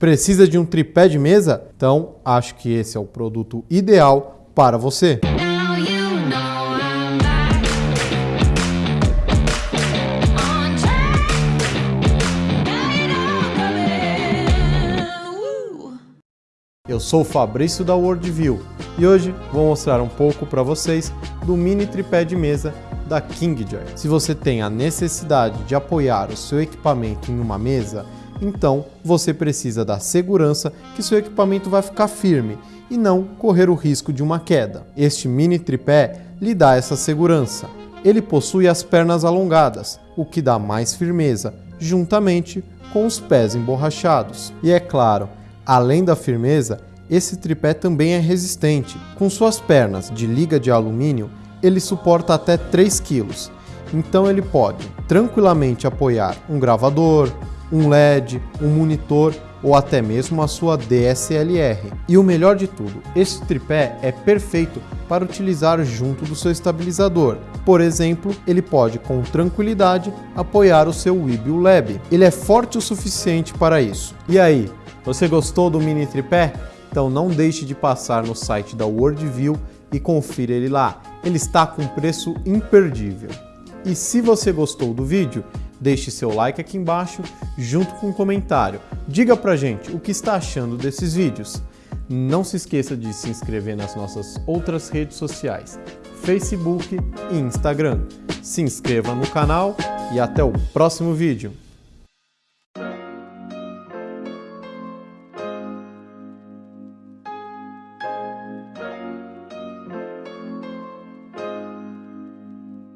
Precisa de um tripé de mesa? Então acho que esse é o produto ideal para você. Eu sou o Fabrício da Worldview e hoje vou mostrar um pouco para vocês do mini tripé de mesa da KingJoy. Se você tem a necessidade de apoiar o seu equipamento em uma mesa, então você precisa da segurança que seu equipamento vai ficar firme e não correr o risco de uma queda. Este mini tripé lhe dá essa segurança. Ele possui as pernas alongadas, o que dá mais firmeza, juntamente com os pés emborrachados. E é claro, além da firmeza, esse tripé também é resistente. Com suas pernas de liga de alumínio, ele suporta até 3 kg. Então ele pode tranquilamente apoiar um gravador, um LED, um monitor ou até mesmo a sua DSLR. E o melhor de tudo, este tripé é perfeito para utilizar junto do seu estabilizador. Por exemplo, ele pode com tranquilidade apoiar o seu Weebill Lab. Ele é forte o suficiente para isso. E aí, você gostou do mini tripé? Então não deixe de passar no site da Worldview e confira ele lá. Ele está com preço imperdível. E se você gostou do vídeo, deixe seu like aqui embaixo junto com um comentário. Diga pra gente o que está achando desses vídeos. Não se esqueça de se inscrever nas nossas outras redes sociais, Facebook e Instagram. Se inscreva no canal e até o próximo vídeo.